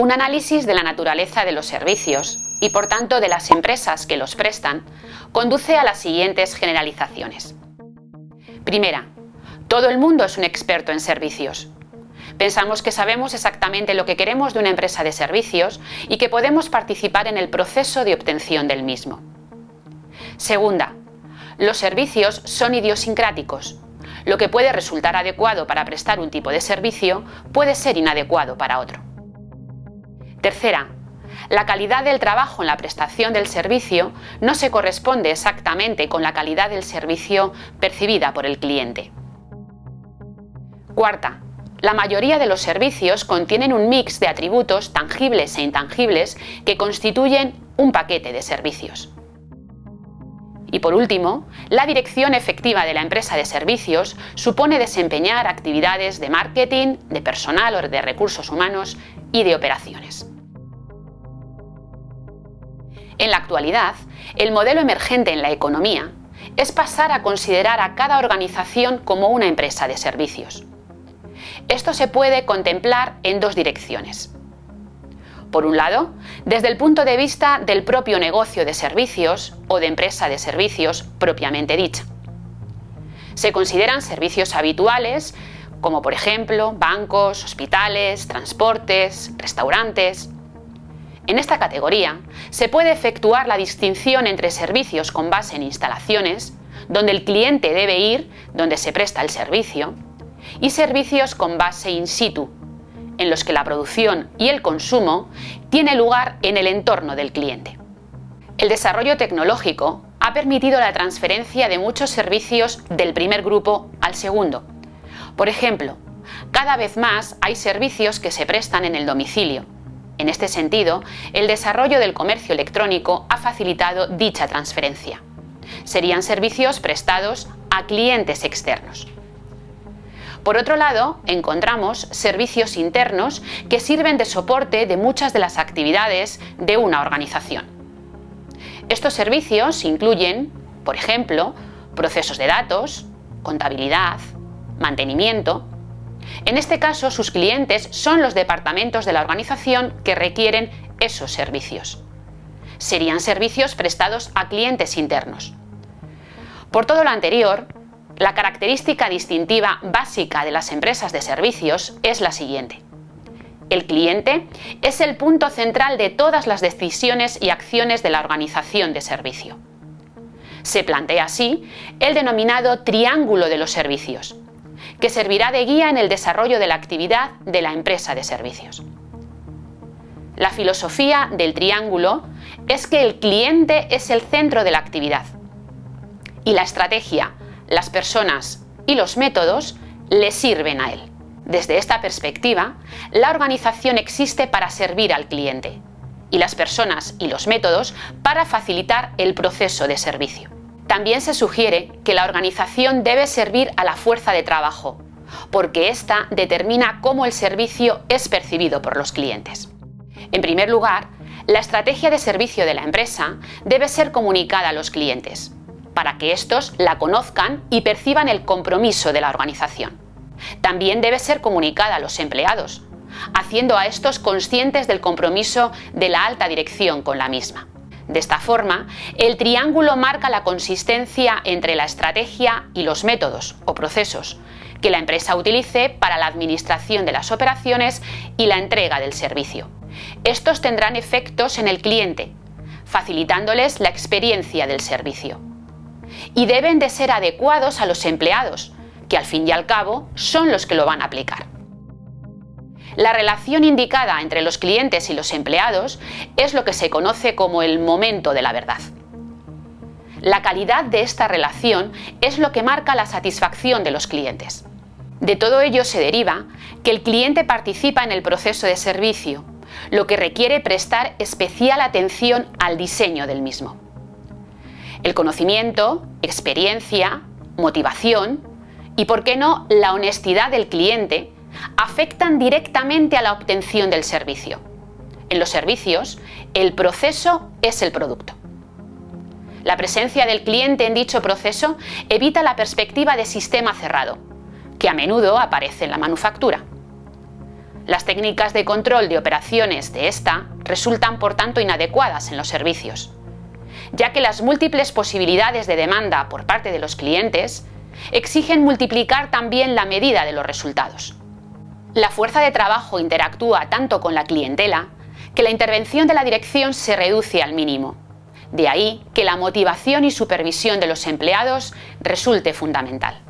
Un análisis de la naturaleza de los servicios y por tanto de las empresas que los prestan conduce a las siguientes generalizaciones. Primera, todo el mundo es un experto en servicios. Pensamos que sabemos exactamente lo que queremos de una empresa de servicios y que podemos participar en el proceso de obtención del mismo. Segunda, los servicios son idiosincráticos. Lo que puede resultar adecuado para prestar un tipo de servicio puede ser inadecuado para otro. Tercera, la calidad del trabajo en la prestación del servicio no se corresponde exactamente con la calidad del servicio percibida por el cliente. Cuarta, la mayoría de los servicios contienen un mix de atributos tangibles e intangibles que constituyen un paquete de servicios. Y por último, la dirección efectiva de la empresa de servicios supone desempeñar actividades de marketing, de personal o de recursos humanos y de operaciones. En la actualidad, el modelo emergente en la economía es pasar a considerar a cada organización como una empresa de servicios. Esto se puede contemplar en dos direcciones. Por un lado, desde el punto de vista del propio negocio de servicios o de empresa de servicios propiamente dicha. Se consideran servicios habituales como por ejemplo bancos, hospitales, transportes, restaurantes, en esta categoría se puede efectuar la distinción entre servicios con base en instalaciones, donde el cliente debe ir donde se presta el servicio, y servicios con base in situ, en los que la producción y el consumo tiene lugar en el entorno del cliente. El desarrollo tecnológico ha permitido la transferencia de muchos servicios del primer grupo al segundo. Por ejemplo, cada vez más hay servicios que se prestan en el domicilio, en este sentido, el desarrollo del comercio electrónico ha facilitado dicha transferencia. Serían servicios prestados a clientes externos. Por otro lado, encontramos servicios internos que sirven de soporte de muchas de las actividades de una organización. Estos servicios incluyen, por ejemplo, procesos de datos, contabilidad, mantenimiento, en este caso, sus clientes son los departamentos de la organización que requieren esos servicios. Serían servicios prestados a clientes internos. Por todo lo anterior, la característica distintiva básica de las empresas de servicios es la siguiente. El cliente es el punto central de todas las decisiones y acciones de la organización de servicio. Se plantea así el denominado triángulo de los servicios, que servirá de guía en el desarrollo de la actividad de la empresa de servicios. La filosofía del triángulo es que el cliente es el centro de la actividad y la estrategia, las personas y los métodos le sirven a él. Desde esta perspectiva, la organización existe para servir al cliente y las personas y los métodos para facilitar el proceso de servicio. También se sugiere que la organización debe servir a la fuerza de trabajo, porque ésta determina cómo el servicio es percibido por los clientes. En primer lugar, la estrategia de servicio de la empresa debe ser comunicada a los clientes, para que éstos la conozcan y perciban el compromiso de la organización. También debe ser comunicada a los empleados, haciendo a estos conscientes del compromiso de la alta dirección con la misma. De esta forma, el triángulo marca la consistencia entre la estrategia y los métodos o procesos que la empresa utilice para la administración de las operaciones y la entrega del servicio. Estos tendrán efectos en el cliente, facilitándoles la experiencia del servicio. Y deben de ser adecuados a los empleados, que al fin y al cabo son los que lo van a aplicar. La relación indicada entre los clientes y los empleados es lo que se conoce como el momento de la verdad. La calidad de esta relación es lo que marca la satisfacción de los clientes. De todo ello se deriva que el cliente participa en el proceso de servicio, lo que requiere prestar especial atención al diseño del mismo. El conocimiento, experiencia, motivación y, por qué no, la honestidad del cliente afectan directamente a la obtención del servicio. En los servicios, el proceso es el producto. La presencia del cliente en dicho proceso evita la perspectiva de sistema cerrado, que a menudo aparece en la manufactura. Las técnicas de control de operaciones de esta resultan por tanto inadecuadas en los servicios, ya que las múltiples posibilidades de demanda por parte de los clientes exigen multiplicar también la medida de los resultados. La fuerza de trabajo interactúa tanto con la clientela que la intervención de la dirección se reduce al mínimo. De ahí que la motivación y supervisión de los empleados resulte fundamental.